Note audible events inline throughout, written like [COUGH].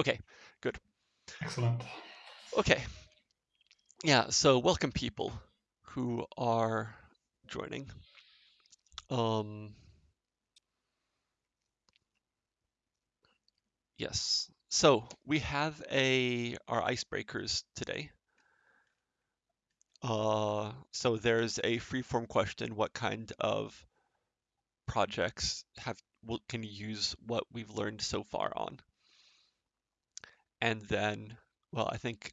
Okay, good. Excellent. Okay. Yeah, so welcome people who are joining. Um, yes, so we have a our icebreakers today. Uh, so there's a free-form question, what kind of projects have can you use what we've learned so far on? And then, well, I think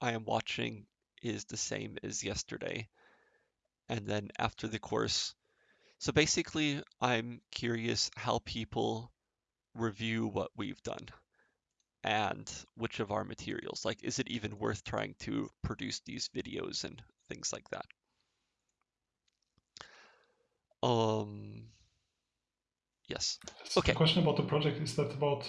I am watching is the same as yesterday. And then after the course, so basically I'm curious how people review what we've done and which of our materials, like is it even worth trying to produce these videos and things like that. Um, yes. Okay. The question about the project is that about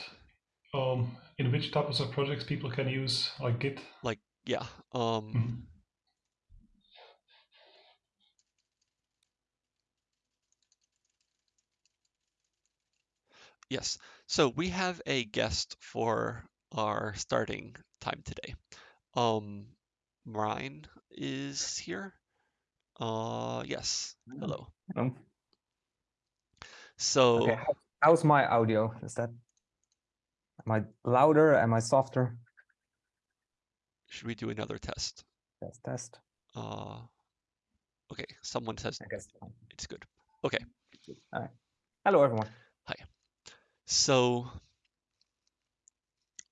um, in which types of projects people can use like Git? Like, yeah. Um, mm -hmm. Yes, so we have a guest for our starting time today. Um, Marijn is here. Uh, yes, hello. Hello. So, okay. how's my audio? Is that Am I louder? Am I softer? Should we do another test? Test, test. Uh, okay, someone says I guess it's good. Okay. All right. Hello, everyone. Hi. So,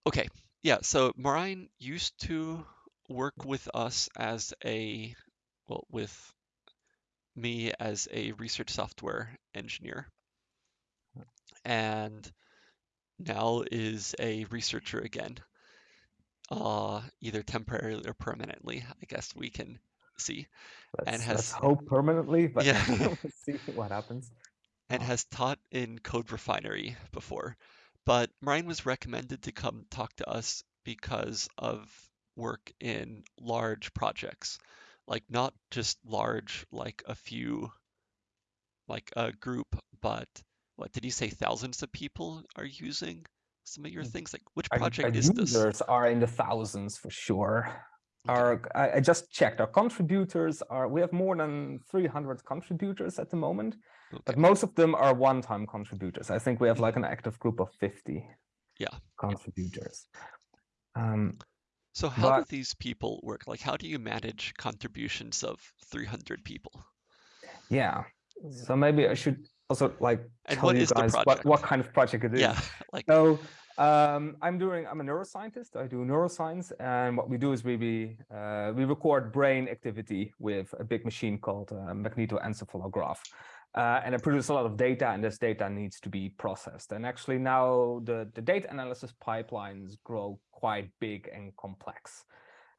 okay. Yeah, so Marijn used to work with us as a, well, with me as a research software engineer. And now is a researcher again, uh, either temporarily or permanently. I guess we can see. Let's, and has hope permanently, but yeah. [LAUGHS] [LAUGHS] see what happens. And oh. has taught in Code Refinery before, but Marijn was recommended to come talk to us because of work in large projects, like not just large, like a few, like a group, but what did you say thousands of people are using some of your hmm. things? Like which project our, our is users this are in the thousands for sure. Okay. our I, I, just checked our contributors are we have more than 300 contributors at the moment okay. but most of them are one-time contributors. I think we have like hmm. an active group of 50 yeah. Contributors. Um so how but, do these people work? Like how do you manage contributions of 300 people? Yeah. So maybe i should also like and tell you guys what, what kind of project it is. Yeah, [LAUGHS] like so um, I'm doing I'm a neuroscientist. I do neuroscience, and what we do is we we, uh, we record brain activity with a big machine called uh, magnetoencephalograph. Uh, and it produces a lot of data, and this data needs to be processed. And actually now the, the data analysis pipelines grow quite big and complex.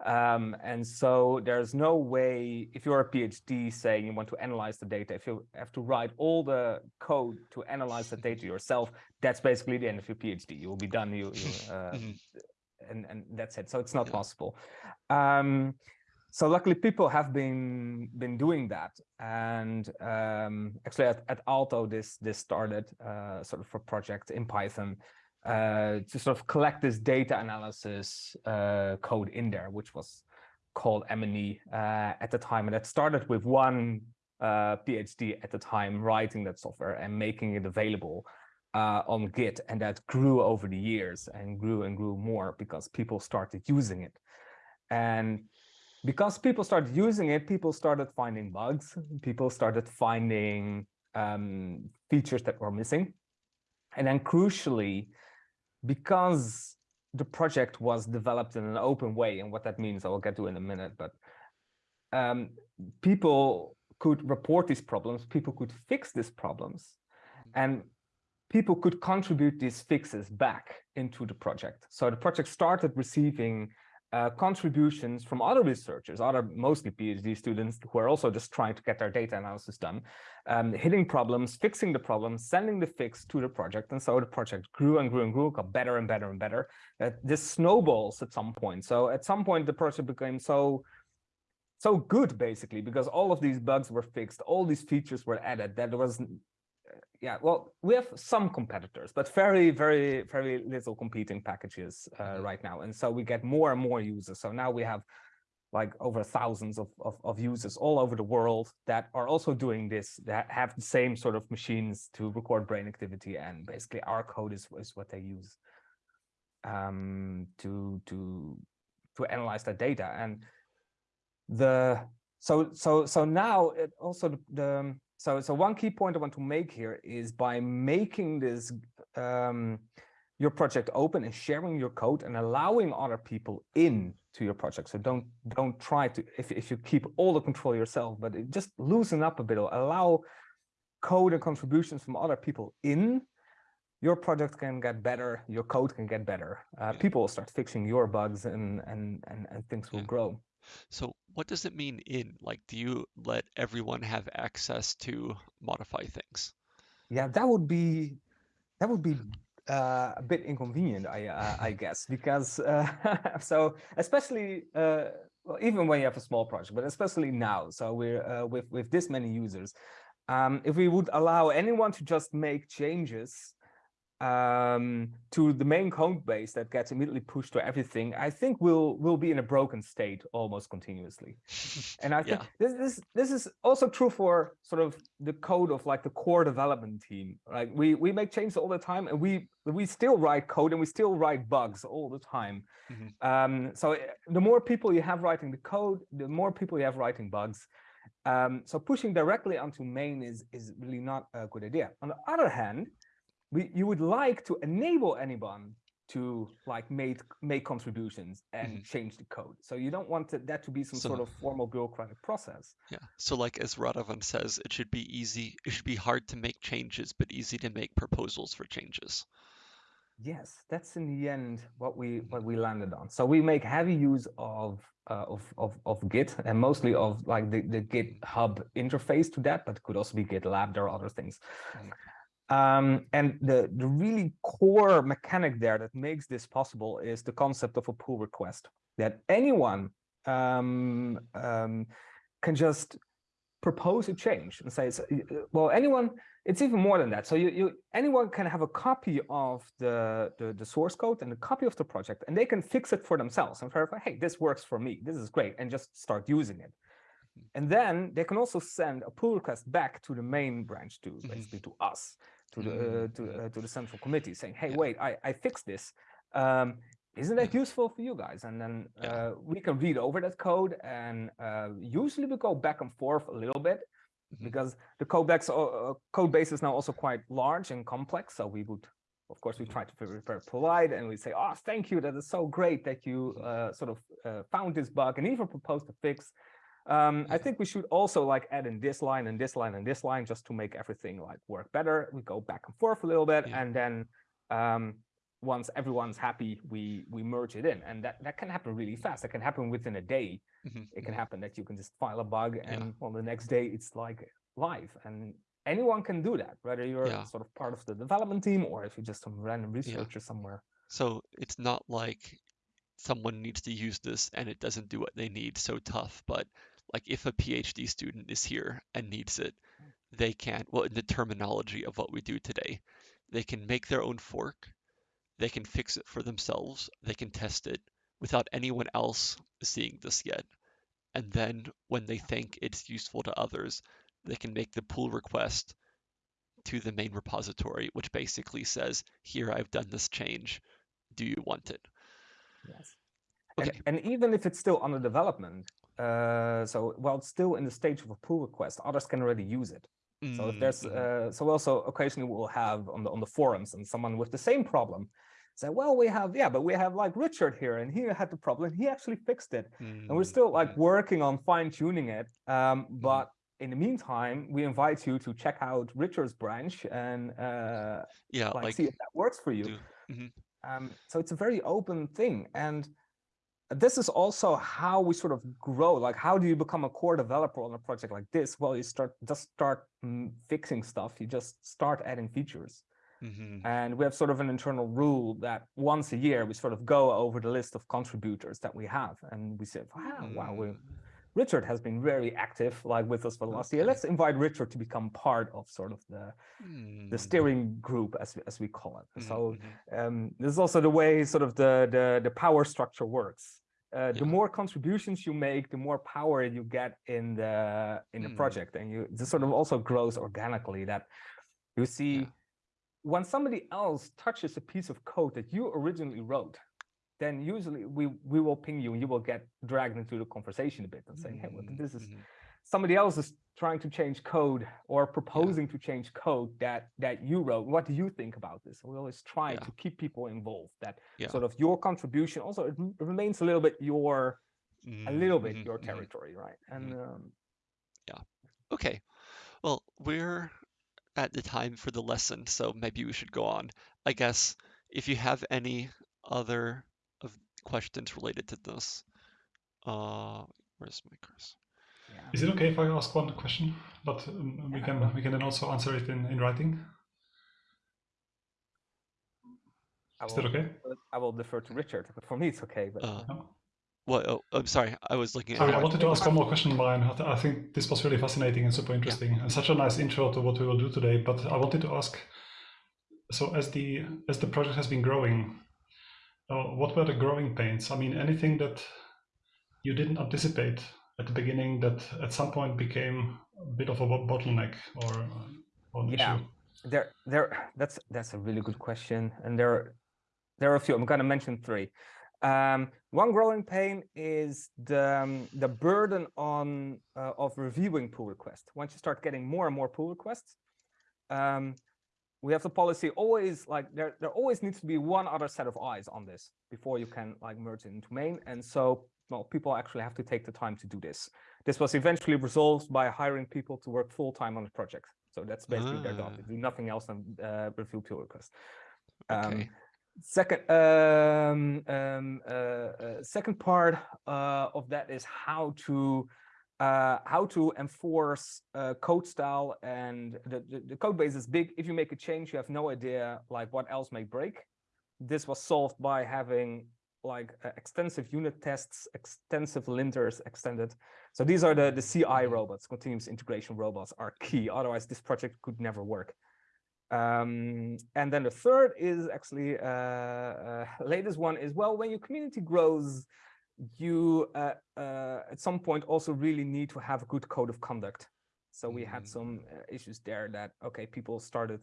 Um, and so there's no way, if you're a PhD saying you want to analyze the data, if you have to write all the code to analyze the data yourself, that's basically the end of your PhD. You will be done, you, you [LAUGHS] uh, mm -hmm. and, and that's it. So it's not yeah. possible. Um, so luckily people have been been doing that and um, actually at, at Aalto this this started uh, sort of a project in Python uh, to sort of collect this data analysis uh, code in there, which was called MNE uh, at the time. And that started with one uh, PhD at the time writing that software and making it available uh, on Git. And that grew over the years and grew and grew more because people started using it. And because people started using it, people started finding bugs. People started finding um, features that were missing. And then crucially, because the project was developed in an open way, and what that means I will get to in a minute, but um, people could report these problems, people could fix these problems, mm-hmm. and people could contribute these fixes back into the project. So the project started receiving uh, contributions from other researchers, other mostly PhD students who are also just trying to get their data analysis done, um, hitting problems, fixing the problems, sending the fix to the project. And so the project grew and grew and grew, got better and better and better. Uh, this snowballs at some point. So at some point, the project became so so good, basically, because all of these bugs were fixed, all these features were added, that there was yeah, well, we have some competitors, but very, very, very little competing packages uh, Mhm. right now. And so we get more and more users. So now we have like over thousands of, of, of users all over the world that are also doing this, that have the same sort of machines to record brain activity. And basically our code is, is what they use um, to, to, to analyze that data. And the, so, so, so now it also the, the so, so one key point I want to make here is by making this um, your project open and sharing your code and allowing other people in to your project. So don't don't try to if if you keep all the control yourself, but it just loosen up a bit. Allow code and contributions from other people in. Your project can get better. Your code can get better. Uh. People will start fixing your bugs, and and and, and things will Yeah. grow. So what does it mean in? Like, do you let everyone have access to modify things? Yeah, that would be that would be uh, a bit inconvenient, I uh, I guess, because uh, [LAUGHS] so especially uh, well, even when you have a small project, but especially now. So we're uh, with with this many users, um, if we would allow anyone to just make changes um, to the main code base that gets immediately pushed to everything, I think we'll we'll be in a broken state almost continuously. And I [LAUGHS] think Yeah. this, this this is also true for sort of the code of like the core development team. Like we we make changes all the time, and we we still write code and we still write bugs all the time. Mhm. Um, so eh, the more people you have writing the code, the more people you have writing bugs. Um, so pushing directly onto main is is really not a good idea. On the other hand, we you would like to enable anyone to like make make contributions and Mhm. change the code. So you don't want it- that to be some So- sort of formal bureaucratic process. Yeah. So like as Radovan says, it should be easy. It should be hard to make changes, but easy to make proposals for changes. Yes, that's in the end what we what we landed on. So we make heavy use of uh, of, of of Git and mostly of like the the GitHub interface to that, but could also be GitLab. There are other things. Um, and the the really core mechanic there that makes this possible is the concept of a pull request that anyone um, um, can just propose a change and say, uh, well, anyone, it's even more than that. So you, you anyone can have a copy of the, the, the source code and a copy of the project, and they can fix it for themselves and verify, hey, this works for me. This is great, and just start using it. And then they can also send a pull request back to the main branch, to basically to us, to the uh, to uh, to the central committee, saying, hey, Yeah. wait, I I fixed this. Um, isn't that useful for you guys? And then uh, we can read over that code, and uh, usually we go back and forth a little bit Mhm. because the code base, uh, code base is now also quite large and complex. So we would, of course, we try to be very polite and we say, "Oh, thank you. That is so great that you uh, sort of uh, found this bug and even proposed a fix." Um, I think we should also like add in this line and this line and this line just to make everything like work better. We go back and forth a little bit, Yeah. and then um, once everyone's happy, we we merge it in, and that that can happen really fast. That can happen within a day. Mhm, It can mhm. happen that you can just file a bug, and on the next day it's like live, and anyone can do that, whether you're Yeah. sort of part of the development team or if you're just some random researcher somewhere. So it's not like someone needs to use this and it doesn't do what they need so tough, but like if a PhD student is here and needs it, they can, well, in the terminology of what we do today, they can make their own fork, they can fix it for themselves, they can test it without anyone else seeing this yet. And then when they think it's useful to others, they can make the pull request to the main repository, which basically says, here, I've done this change. Do you want it? Yes. And, Okay. and even if it's still under development, uh, so while it's still in the stage of a pull request, others can already use it. So if Mm, there's, mhm. uh, so also occasionally we'll have on the on the forums and someone with the same problem say, well, we have, yeah, but we have like Richard here and he had the problem. He actually fixed it. And we're Mm, still like working on fine tuning it. Um, but in the meantime, we invite you to check out Richard's branch and uh, yeah, like, like see if that works for you. do- mhm. Um, so it's a very open thing. And this is also how we sort of grow. Like, how do you become a core developer on a project like this? Well, you start just start mm, fixing stuff. You just start adding features. Mhm. And we have sort of an internal rule that once a year we sort of go over the list of contributors that we have, and we say, wow, wow, we Mm, Richard has been very active, like with us for the last year. Let's invite Richard to become part of sort of the Hmm, the steering group, as we, as we call it. mhm, So mhm. um, this is also the way sort of the the, the power structure works. Uh, the Yeah. more contributions you make, the more power you get in the in the Mm. project, and you this sort of also grows organically. That you see Yeah. when somebody else touches a piece of code that you originally wrote, then usually we we will ping you and you will get dragged into the conversation a bit and saying, hey, well, Mm, this is mhm. somebody else is trying to change code or proposing to change code that that you wrote. What do you think about this? We always try Yeah. to keep people involved. That Yeah. sort of your contribution also it remains a little bit your a Mm, little bit your territory, right? And um, Okay. Well, we're at the time for the lesson, so maybe we should go on. I guess if you have any other questions related to this, uh, where's my cursor? yeah. Is it okay if I ask one question? But um, we can we can then also answer it in, in writing. I Is that will, okay? I will defer to Richard, but for me it's okay. But Uh, No. what? Oh, I'm sorry. I was looking at. Sorry, I wanted to [LAUGHS] ask one more question, Brian. I I think this was really fascinating and super interesting, and such a nice intro to what we will do today. But I wanted to ask, so as the as the project has been growing, uh, what were the growing pains? I mean, anything that you didn't anticipate at the beginning that at some point became a bit of a bottleneck or, or an Yeah. issue? there there that's that's a really good question and there there are a few i'm going to mention three um, one growing pain is the um, the burden on uh, of reviewing pull requests once you start getting more and more pull requests um, we have the policy always like there there always needs to be one other set of eyes on this before you can like merge it into main and so well people actually have to take the time to do this this was eventually resolved by hiring people to work full time on the project so that's basically their job. Ah. They do nothing else than uh, review pull requests. Um, Okay. Second, um, um, uh, uh, second part uh, of that is how to uh, how to enforce uh, code style and the, the, the code base is big. If you make a change, you have no idea like what else may break. This was solved by having like uh, extensive unit tests, extensive linters extended. So these are the, the CI Mhm. robots, continuous integration robots are key. Otherwise, this project could never work. Um, and then the third is actually uh, uh, [LAUGHS] latest one is well, when your community grows, you uh, uh, at some point also really need to have a good code of conduct. So we had Mm. some uh, issues there that okay, people started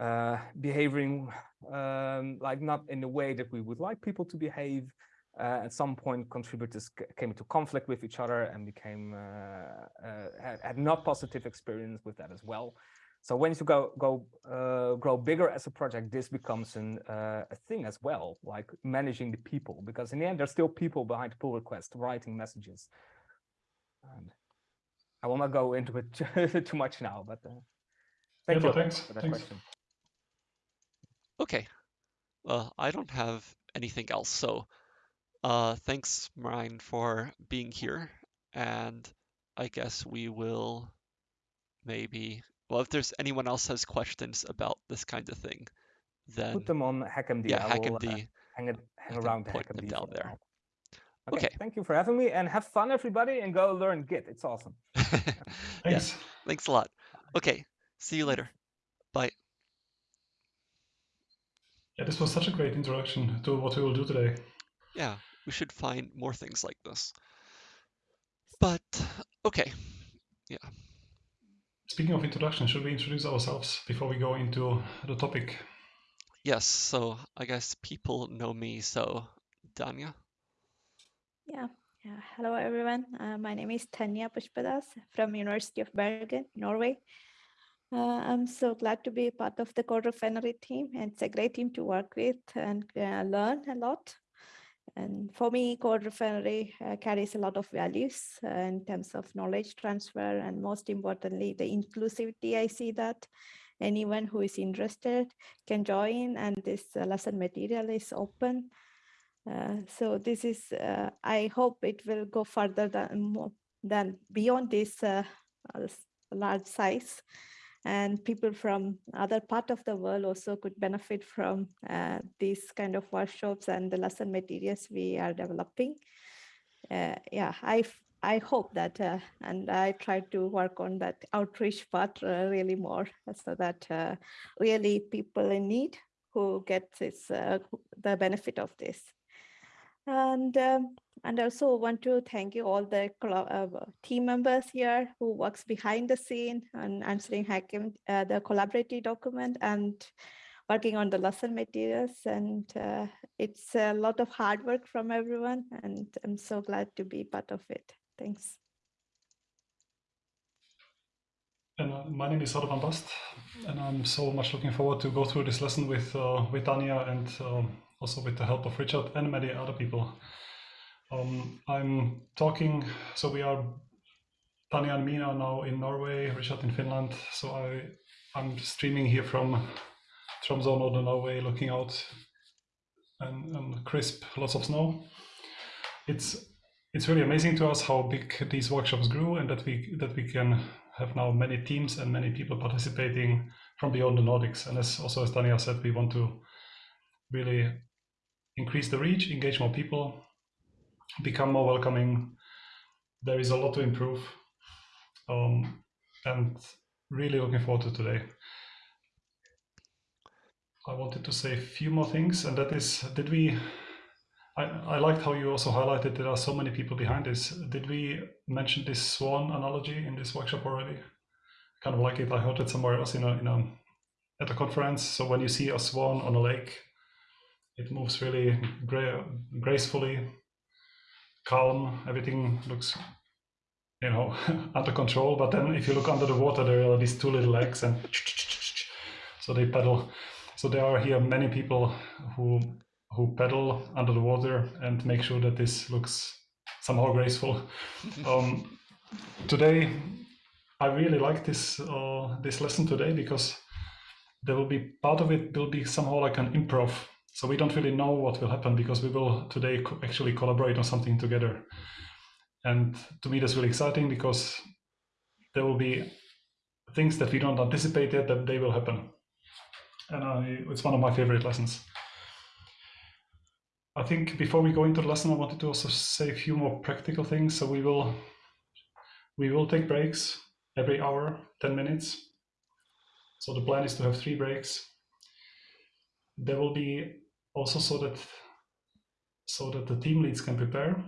uh, behaving um, like not in the way that we would like people to behave. Uh, at some point, contributors came into conflict with each other and became uh, uh, had, had not positive experience with that as well. So when you go go uh, grow bigger as a project, this becomes an, uh, a thing as well, like managing the people, because in the end, there's still people behind pull requests writing messages. And I will not go into it [LAUGHS] too much now, but uh, thank no, you thanks, for that thanks. question. Okay. Well, I don't have anything else. So, uh, thanks, Marijn, for being here. And I guess we will maybe, well, if there's anyone else has questions about this kind of thing, then Put them on HackMD. yeah, I will uh, HackMD. hang it hang can around the point them HackMD down for there. Okay, Okay. thank you for having me and have fun, everybody, and go learn Git. It's awesome. [LAUGHS] yeah, Thanks. thanks a lot. Okay, see you later. Bye. Yeah, this was such a great introduction to what we will do today. Yeah, we should find more things like this. But, okay, Speaking of introduction, should we introduce ourselves before we go into the topic? yes, so I guess people know me, so Dhanya? Yeah, yeah. Hello, everyone. Uh, my name is Dhanya Pushpadas from University of Bergen, Norway. Uh, I'm so glad to be part of the Code Refinery team, and it's a great team to work with and uh, learn a lot. And for me, Code Refinery uh, carries a lot of values uh, in terms of knowledge transfer, and most importantly, the inclusivity. I see that anyone who is interested can join, and this uh, lesson material is open. Uh, so this is, uh, I hope it will go further than than beyond this uh, large size. And people from other part of the world also could benefit from uh, these kind of workshops and the lesson materials we are developing. Uh, yeah, I hope that, uh, and I try to work on that outreach part uh, really more so that uh, really people in need who get this, uh, the benefit of this. And, um, and also want to thank you all the uh, team members here who works behind the scene and answering hacking, uh, the collaborative document and working on the lesson materials. And uh, it's a lot of hard work from everyone. And I'm so glad to be part of it. Thanks. And uh, my name is Radovan Bast, and I'm so much looking forward to go through this lesson with uh, with Dhanya and um, also with the help of Richard and many other people. Um, I'm talking, so we are, Dhanya and Mina now in Norway, Richard in Finland. So I, I'm streaming here from Tromsø, northern Norway, looking out and, and crisp, lots of snow. It's it's really amazing to us how big these workshops grew and that we that we can have now many teams and many people participating from beyond the Nordics. And as also as Dhanya said, we want to really increase the reach, engage more people, become more welcoming. There is a lot to improve. Um, and really looking forward to today. I wanted to say a few more things, and that is, did we, I, I liked how you also highlighted there are so many people behind this. Did we mention this swan analogy in this workshop already? Kind of like it, I heard it somewhere else in a, in a, at a conference. So when you see a swan on a lake, it moves really gra gracefully, calm. Everything looks, you know, [LAUGHS] under control. But then if you look under the water, there are these two little legs, and [LAUGHS] so they paddle. So there are here many people who who paddle under the water and make sure that this looks somehow graceful. [LAUGHS] um, today, I really like this uh, this lesson today because there will be part of it will be somehow like an improv so we don't really know what will happen because we will today co actually collaborate on something together. And to me, that's really exciting because there will be things that we don't anticipate yet that they will happen. And I, it's one of my favorite lessons. I think before we go into the lesson, I wanted to also say a few more practical things. So we will we will take breaks every hour, 10 minutes. So the plan is to have three breaks. There will be also so that so that the team leads can prepare.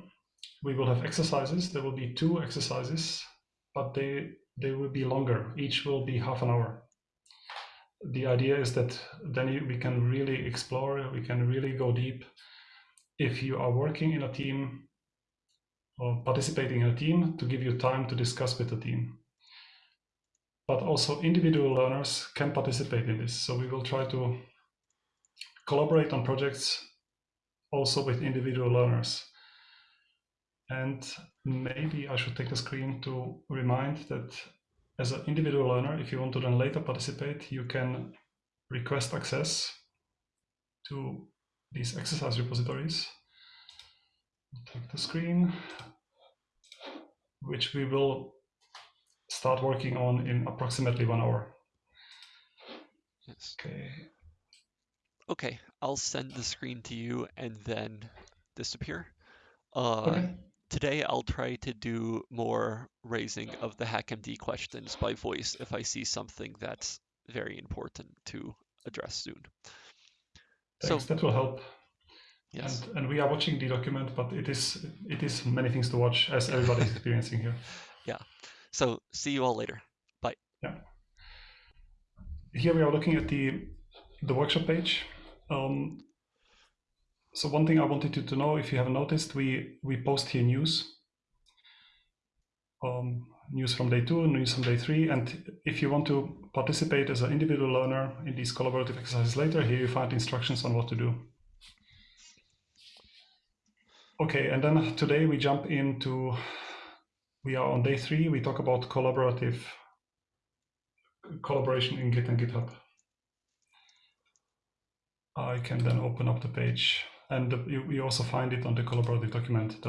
We will have exercises. There will be two exercises, but they they will be longer. Each will be half an hour. The idea is that then we can really explore, we can really go deep. If you are working in a team or participating in a team, to give you time to discuss with the team. But also individual learners can participate in this. So we will try to collaborate on projects also with individual learners. And maybe I should take the screen to remind that as an individual learner, if you want to then later participate, you can request access to these exercise repositories. Take the screen, which we will start working on in approximately one hour. Yes. Okay. Okay, I'll send the screen to you and then disappear. Uh, Okay. Today I'll try to do more raising of the HackMD questions by voice if I see something that's very important to address soon. Thanks. So, that will help. yes, And, and we are watching the document, but it is it is many things to watch as everybody is [LAUGHS] experiencing here. Yeah. So see you all later. Bye. Yeah. Here we are looking at the the workshop page. Um, so one thing I wanted you to know, if you haven't noticed, we we post here news. Um, news from day two, news from day three, and if you want to participate as an individual learner in these collaborative exercises later, here you find instructions on what to do. Okay, and then today we jump into, we are on day three, we talk about collaborative collaboration in Git and GitHub. I can then open up the page and you, you also find it on the collaborative document, the link